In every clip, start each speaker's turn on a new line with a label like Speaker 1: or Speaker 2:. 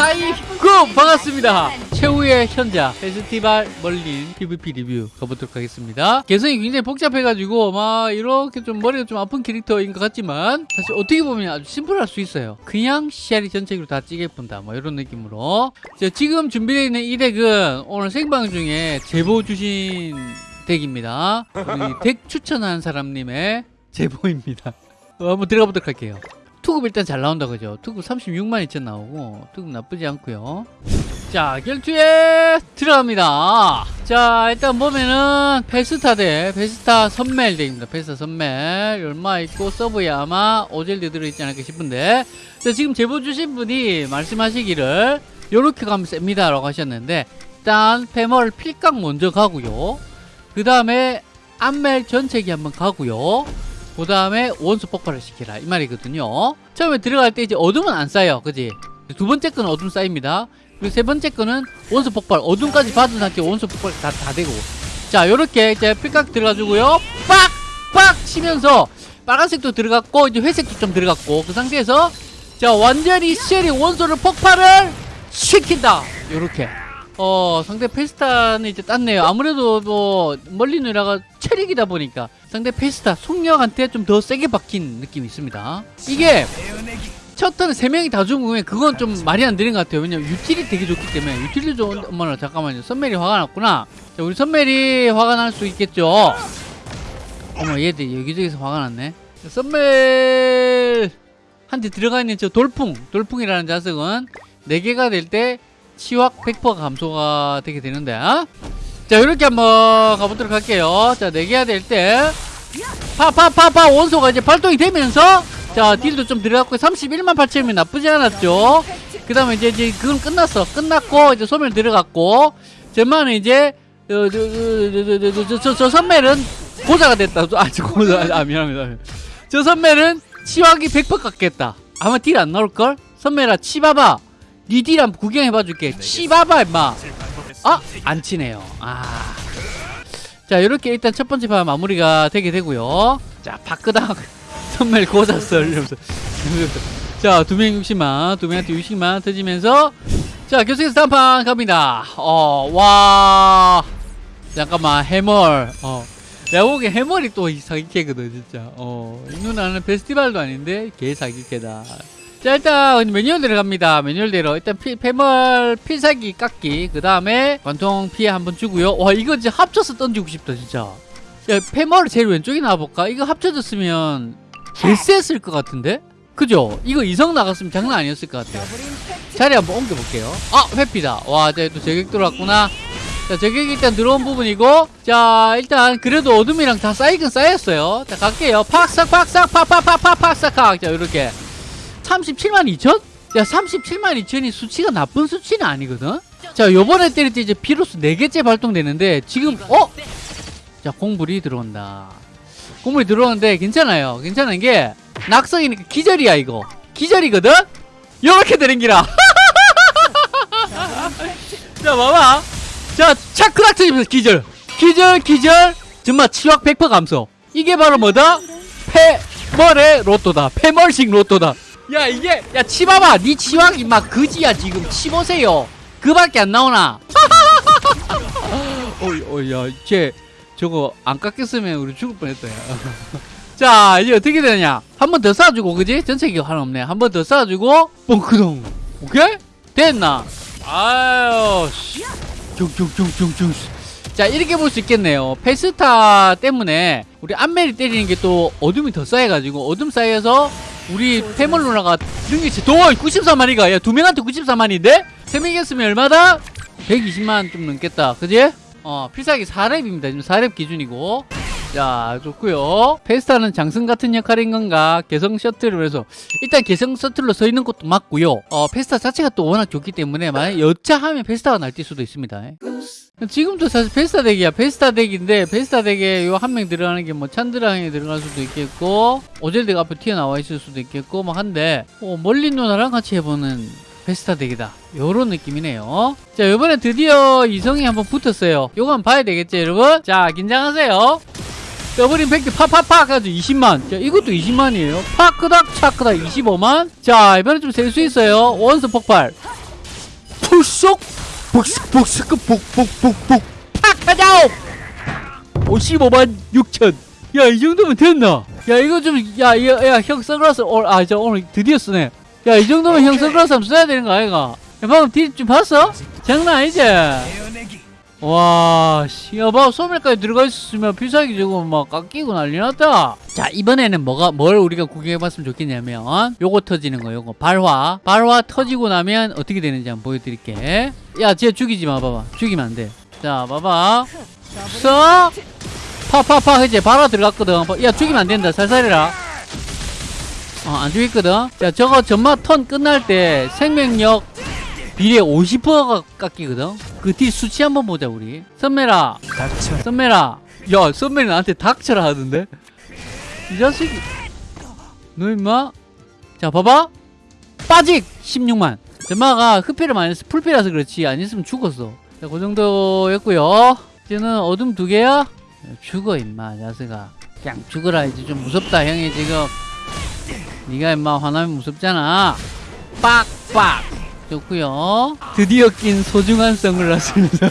Speaker 1: 하이구! 반갑습니다. 최후의 현자 페스티벌 멀린 PVP 리뷰 가보도록 하겠습니다. 개성이 굉장히 복잡해가지고 막 이렇게 좀 머리가 좀 아픈 캐릭터인 것 같지만 사실 어떻게 보면 아주 심플할 수 있어요. 그냥 시야리 전체로 다 찌게 본다 뭐 이런 느낌으로. 자, 지금 준비되어 있는 이 덱은 오늘 생방 중에 제보 주신 덱입니다. 우리 덱 추천한 사람님의 제보입니다. 어, 한번 들어가 보도록 할게요 투급 일단 잘 나온다 그죠? 투급 36만 2천 나오고 투급 나쁘지 않고요. 자 결투에 들어갑니다. 자 일단 보면은 페스타 대 페스타 선멜 덱입니다. 페스타 선멜. 얼마 있고 서브에 아마 오젤드 들어있지 않을까 싶은데. 자 지금 제보 주신 분이 말씀하시기를 요렇게 가면 셉니다 라고 하셨는데 일단 페멀 필각 먼저 가고요. 그 다음에 암멜 전체기 한번 가고요 그 다음에 원수 폭발을 시키라. 이 말이거든요. 처음에 들어갈 때 이제 어둠은 안 쌓여. 그지? 두 번째 거는 어둠 쌓입니다. 그리고 세 번째 거는 원수 폭발. 어둠까지 받은 상태 원수 폭발 다, 다 되고. 자 요렇게 이제 필각 들어가주고요. 빡 빡! 치면서 빨간색도 들어갔고 이제 회색도 좀 들어갔고. 그 상태에서 자 완전히 쉘이 원소를 폭발을 시킨다. 요렇게 어 상대 페스타는 이제 땄네요. 아무래도 뭐 멀리 누나가 체력이다 보니까 상대 페스타 속력한테 좀 더 세게 박힌 느낌이 있습니다. 이게 첫 턴에 세 명이 다 죽으면 그건 좀 말이 안 되는 것 같아요. 왜냐면 유틸이 되게 좋기 때문에. 유틸이 좋은 어머나 잠깐만요. 선멜이 화가 났구나. 자 우리 선멜이 화가 날 수 있겠죠. 어머 얘들 여기저기서 화가 났네. 선멜! 한테 들어가 있는 저 돌풍 돌풍이라는 자석은 4개가 될 때 치확 100% 감소가 되게 되는데 어? 자 이렇게 한번 가보도록 할게요. 자 4개가 될때. 파파파파. 원소가 이제 발동이 되면서 자 딜도 좀 들어갔고 31만 8천이면 나쁘지 않았죠. 그 다음에 이제, 이제 그건 끝났어. 끝났고 이제 소멸 들어갔고. 저만은 이제 저, 저, 저, 저, 저, 선멜은 고자가 됐다. 아, 저 고자. 아 미안합니다. 저 선멜은 치확이 100% 깎겠다. 아마 딜 안 나올걸? 선멜아 치봐봐 니딜 한번 구경해봐 줄게. 치봐봐 임마. 아! 안 치네요. 아. 자 이렇게 일단 첫 번째 판 마무리가 되게 되고요. 자 바끄다 선멜 고자썰 이러면서 자 두 명 60만 두 명한테 60만 터지면서 자 계속해서 다음 판 갑니다. 어 와. 잠깐만 해멀. 어. 내가 보기엔 해멀이 또 사기캐거든 진짜. 어 이 누나는 페스티벌도 아닌데 개 사기캐다 자 일단 매뉴얼 들어갑니다. 매뉴얼대로. 일단 피, 패멀 필살기 깎기. 그 다음에 관통 피해 한번 주고요. 와 이거 진짜 합쳐서 던지고 싶다 진짜. 야 패멀 제일 왼쪽에 나와볼까? 이거 합쳐졌으면 개쎄했을 것 같은데? 그죠? 이거 이성 나갔으면 장난 아니었을 것 같아요. 자리 한번 옮겨볼게요. 아 회피다. 와자또 저격 들어왔구나. 자 저격 일단 들어온 부분이고. 자 일단 그래도 어둠이랑 다 쌓이긴 쌓였어요. 자 갈게요. 팍싹 팍싹 팍팍팍팍 팍싹 자 이렇게 37만 2천? 야 37만 2천이 수치가 나쁜 수치는 아니거든? 자 요번에 때릴 때 이제 비로소 4개째 발동되는데 지금 어? 자 공불이 들어온다 공불이 들어오는데 괜찮아요 괜찮은 게 낙성이니까 기절이야 이거 기절이거든? 요렇게 되는 기라 자 봐봐 자 차크락 터지면서 기절 기절 기절 정말 치확 100% 감소 이게 바로 뭐다? 패멀의 로또다 패멀식 로또다 야 이게 야 치봐봐. 니 치확 임마. 그지야 지금. 치보세요. 그밖에 안 나오나? 어이 어이 야쟤 저거 안 깎였으면 우리 죽을 뻔했다 야. 자 이제 어떻게 되냐? 한 번 더 쏴주고 그지? 전체기 하나 없네. 한 번 더 쏴주고 뻥크동. 오케이? 됐나? 아유 쭉쭉쭉쭉쭉 자 이렇게 볼 수 있겠네요. 페스타 때문에 우리 안멜이 때리는 게 또 어둠이 더 쌓여가지고 어둠 쌓여서 우리 패멀 누나가 능력치 도 94만이가? 야 두 명한테 94만인데? 세 명이었으면 얼마다? 120만 좀 넘겠다. 그지? 어 필살기 4렙입니다. 지금 4렙 기준이고. 자 좋고요. 페스타는 장승 같은 역할인 건가? 개성 셔틀을 해서. 일단 개성 셔틀로 서 있는 것도 맞고요. 어 페스타 자체가 또 워낙 좋기 때문에 만약 여차하면 페스타가 날 뛸 수도 있습니다 지금도 사실 페스타 덱이야. 페스타 덱인데 페스타 덱에 요 한 명 들어가는 게 뭐 찬드랑이 들어갈 수도 있겠고 오젤드가 앞에 튀어나와 있을 수도 있겠고 막 한데 어, 멀리 누나랑 같이 해보는 페스타 덱이다. 요런 느낌이네요. 자 이번에 드디어 이성이 한번 붙었어요. 요거 한번 봐야 되겠죠 여러분? 자 긴장하세요. 더블인 팩트 팍팍팍 가지고 20만. 자 이것도 20만이에요. 팍 끄닥 착 끄닥 25만. 자 이번에 좀 셀 수 있어요. 원스 폭발. 톡쏙 복스 복스 복복복복 팍 하자 55만 6천. 야 이 정도면 됐나? 야 이거 좀야야형 선글라스 오늘 아저 오늘 드디어 쓰네. 야 이 정도면 형 선글라스 한번 써야 되는 거 아이가? 야 방금 뒤좀 봤어? 장난 아니지 와, 씨, 야, 봐, 소멸까지 들어가 있었으면 필살기 저거 막 깎이고 난리 났다. 자, 이번에는 뭐가, 뭘 우리가 구경해봤으면 좋겠냐면, 요거 터지는 거, 요거. 발화. 발화 터지고 나면 어떻게 되는지 한번 보여드릴게. 야, 쟤 죽이지 마, 봐봐. 죽이면 안 돼. 자, 봐봐. 써! 파, 파, 파, 이제 발화 들어갔거든. 야, 죽이면 안 된다. 살살해라. 어, 안 죽였거든. 자, 저거 전마 턴 끝날 때 생명력 비례 50%가 깎이거든. 그 뒤 수치 한번 보자 우리. 선매라,
Speaker 2: 닥쳐
Speaker 1: 선매라. 야, 선매이 나한테 닥쳐라 하던데. 이 자식이. 너 임마. 자, 봐봐. 빠직 16만. 전마가 흡혈을 많이 해서 풀피라서 그렇지. 안 했으면 죽었어. 자, 그 정도였고요. 이제는 어둠 두 개야. 야, 죽어 임마, 자식아. 그냥 죽어라. 이제 좀 무섭다 형이 지금. 네가 임마 화나면 무섭잖아. 빡빡. 좋고요. 드디어 낀 소중한 선글라스입니다.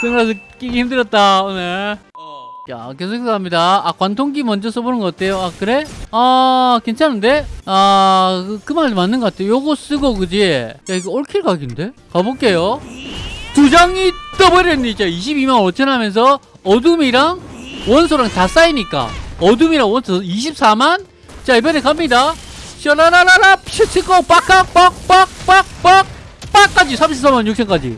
Speaker 1: 선글라스 끼기 힘들었다 오늘. 자 계속해서 합니다. 아 관통기 먼저 써보는 거 어때요? 아 그래? 아 괜찮은데? 아그 그말 맞는 것 같아. 요거 쓰고 그지? 야 이거 올킬 각인데? 가볼게요. 두 장이 떠버렸니? 자 22만 5천 하면서 어둠이랑 원소랑 다 쌓이니까 어둠이랑 원소 24만? 자 이번에 갑니다. 샤라라라라 퓨치고 빡깍 빡빡 빡빡 빡까지 34만 6천까지.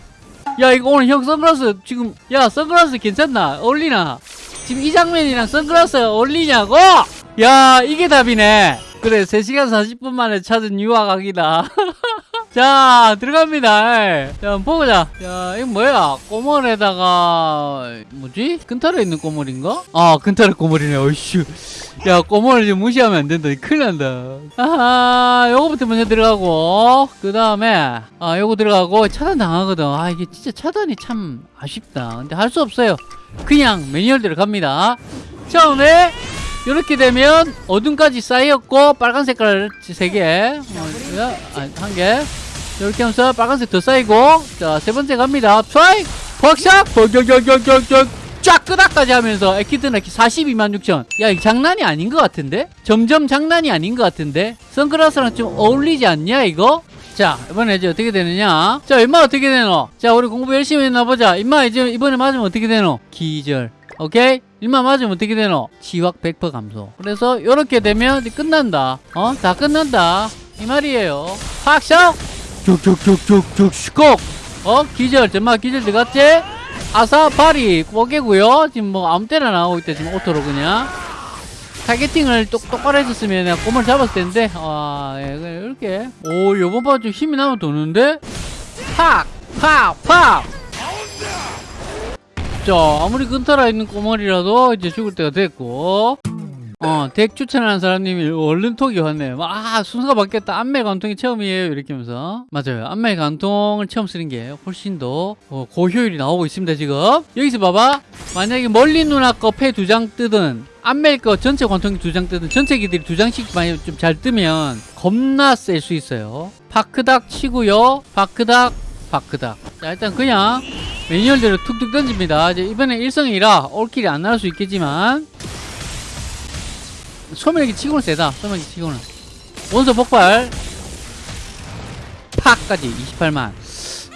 Speaker 1: 야 이거 오늘 형 선글라스 지금 야 선글라스 괜찮나? 어울리나? 지금 이 장면이랑 선글라스 어울리냐고? 야 이게 답이네 그래 3시간 40분 만에 찾은 유화각이다. 자 들어갑니다. 예. 자 보자. 야 이거 뭐야? 꼬물에다가 뭐지? 근타로 있는 꼬물인가? 아 근타로 꼬물이네. 어이씨. 야 꼬물을 좀 무시하면 안 된다. 큰일 난다. 아하 요거부터 먼저 들어가고 그 다음에 아 요거 들어가고 차단 당하거든. 아 이게 진짜 차단이 참 아쉽다. 근데 할 수 없어요. 그냥 매뉴얼대로 갑니다. 처음에 이렇게 되면 어둠까지 쌓였고 빨간 색깔 3개. 어, 아, 한개. 이렇게 하면서 빨간색 더 쌓이고. 자 세 번째 갑니다. 트라이 벅샥 벅격격격격격. 쫙 끄닥까지 하면서 에키드나키 42만 6천. 야 이거 장난이 아닌 것 같은데? 점점 장난이 아닌 것 같은데? 선글라스랑 좀 어울리지 않냐 이거? 자 이번에 이제 어떻게 되느냐? 자 임마 어떻게 되노? 자 우리 공부 열심히 했나 보자. 임마 이제 이번에 맞으면 어떻게 되노? 기절 오케이? 일만 맞으면 어떻게 되노? 지확 100% 감소. 그래서 이렇게 되면 끝난다. 어? 다 끝난다. 이 말이에요. 확샷 쭉쭉쭉쭉쭉 슈콕 어? 기절 정말 기절 들어갔지? 아사파리 뽀개고요. 지금 뭐 아무 때나 나오고 있다 지금 오토로 그냥. 타겟팅을 똑, 똑바로 해줬으면 내가 꼼을 잡았을 텐데. 아 예, 이렇게. 오 요번 판 좀 힘이 나면 도는데? 팍 팍 팍 자 아무리 근타라 있는 꼬머리라도 이제 죽을 때가 됐고 어, 덱 추천하는 사람님이 얼른 톡이 왔네요. 아, 순서가 바뀌었다. 안멜 관통이 처음이에요. 이렇게 하면서. 맞아요. 안멜 관통을 처음 쓰는 게 훨씬 더 어, 고효율이 나오고 있습니다, 지금. 여기서 봐봐. 만약에 멀리 누나 거 패 두 장 뜨든, 안멜 거 전체 관통기 두 장 뜨든, 전체 기들이 두 장씩 많이 좀 잘 뜨면 겁나 셀 수 있어요. 파크닥 치고요. 파크닥, 파크닥. 자, 일단 그냥 매뉴얼대로 툭툭 던집니다. 이제 이번에 일성이라 올킬이 안 나올 수 있겠지만, 소멸기 치고는 세다. 소멸기 치고는. 원소 폭발. 팍까지 28만.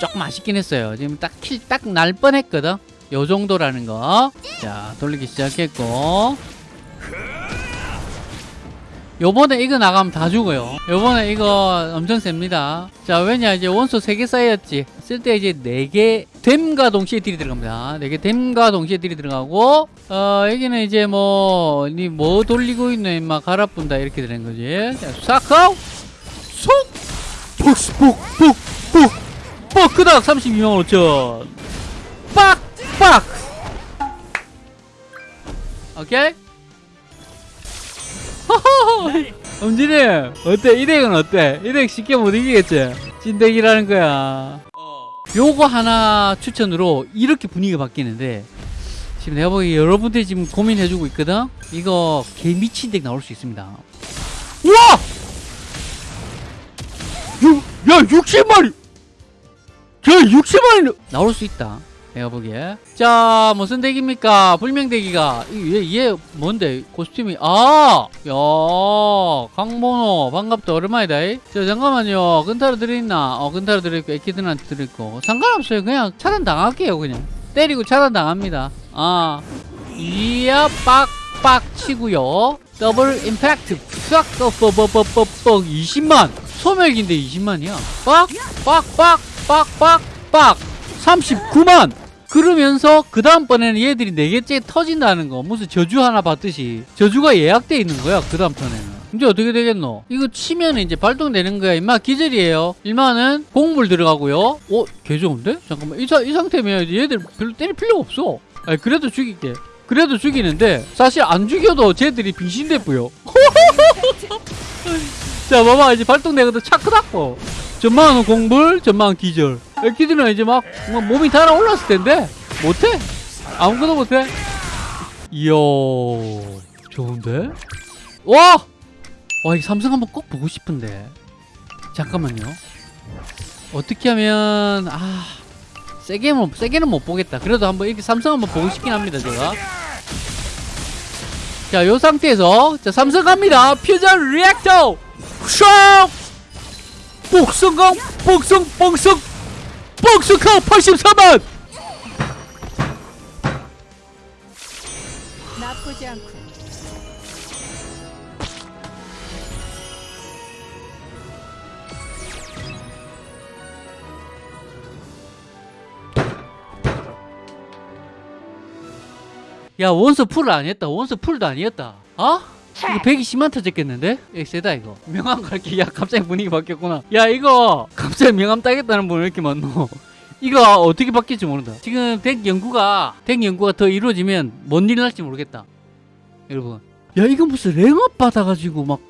Speaker 1: 조금 아쉽긴 했어요. 지금 딱 킬 딱 날 뻔했거든? 요 정도라는 거자 돌리기 시작했고 요번에 이거 나가면 다 죽어요. 요번에 이거 엄청 셉니다. 자 왜냐 이제 원소 3개 쌓였지. 쓸 때 이제 4개 댐과 동시에 딜이 들어갑니다. 4개 댐과 동시에 딜이 들어가고 어 여기는 이제 뭐 돌리고 있네 임마 갈아뿐다 이렇게 되는 거지. 자 사카우 속 폭스 폭폭폭 뻑크닥 32만 5천. 빡빡! 오케이 엄진이 어때? 이 덱은 어때? 이 덱 쉽게 못 이기겠지? 찐덱이라는 거야 요거 하나 추천으로 이렇게 분위기가 바뀌는데 지금 내가 보기에 여러분들이 지금 고민해주고 있거든? 이거 개 미친 덱 나올 수 있습니다 우와! 육, 야 60마리 저 60마리 나올 수 있다 내가 보기에. 자 무슨 덱입니까? 불명덱이가. 얘, 얘 뭔데? 코스튬이 아야 강모노 반갑다. 오랜만이다. 이. 자 잠깐만요. 근타로 들어있나? 어 근타로 들어있고 에키드한테 들어있고. 상관없어요. 그냥 차단 당할게요 그냥. 때리고 차단 당합니다. 아. 이야 빡빡 치고요. double impact. 싹 뻑뻑뻑뻑뻑 20만. 소멸기인데 20만이야. 빡 빡 빡 빡 빡 빡. 39만 그러면서 그 다음번에는 얘들이 네개째 터진다는 거 무슨 저주 하나 받듯이 저주가 예약돼 있는 거야 그 다음 턴에는. 이제 어떻게 되겠노? 이거 치면 이제 발동되는 거야 임마. 기절이에요. 일마는 곡물 들어가고요. 어? 개 좋은데? 잠깐만. 이, 사- 이 상태면 얘들 별로 때릴 필요가 없어. 아니 그래도 죽일게. 그래도 죽이는데 사실 안 죽여도 쟤들이 빙신돼 보여 자 봐봐. 이제 발동되거든 차크닥고. 전망은 공불 전망은 기절 애기들은 이제 막, 막 몸이 달아올랐을 텐데 못해 아무것도 못해 이야 좋은데 와! 와, 이 삼성 한번 꼭 보고 싶은데. 잠깐만요. 어떻게 하면, 아, 세게는, 세게는 못 보겠다. 그래도 한번 이렇게 삼성 한번 보고 싶긴 합니다, 제가. 자, 요 상태에서, 자, 삼성 갑니다. 퓨전 리액터! 샥! 복성강, 복성, 복성, 복성강 84만!
Speaker 2: 나쁘지 않고
Speaker 1: 야, 원서 풀을 아니었다. 원서 풀도 아니었다. 어? 이거 120만 터졌겠는데? 이 세다 이거. 명함 갈게. 야 갑자기 분위기 바뀌었구나. 야 이거 갑자기 명함 따겠다는 분 왜 이렇게 많노? 이거 어떻게 바뀔지 모른다. 지금 덱 연구가 덱 연구가 더 이루어지면 뭔 일 날지 모르겠다. 여러분. 야 이거 무슨 랭업 받아가지고 막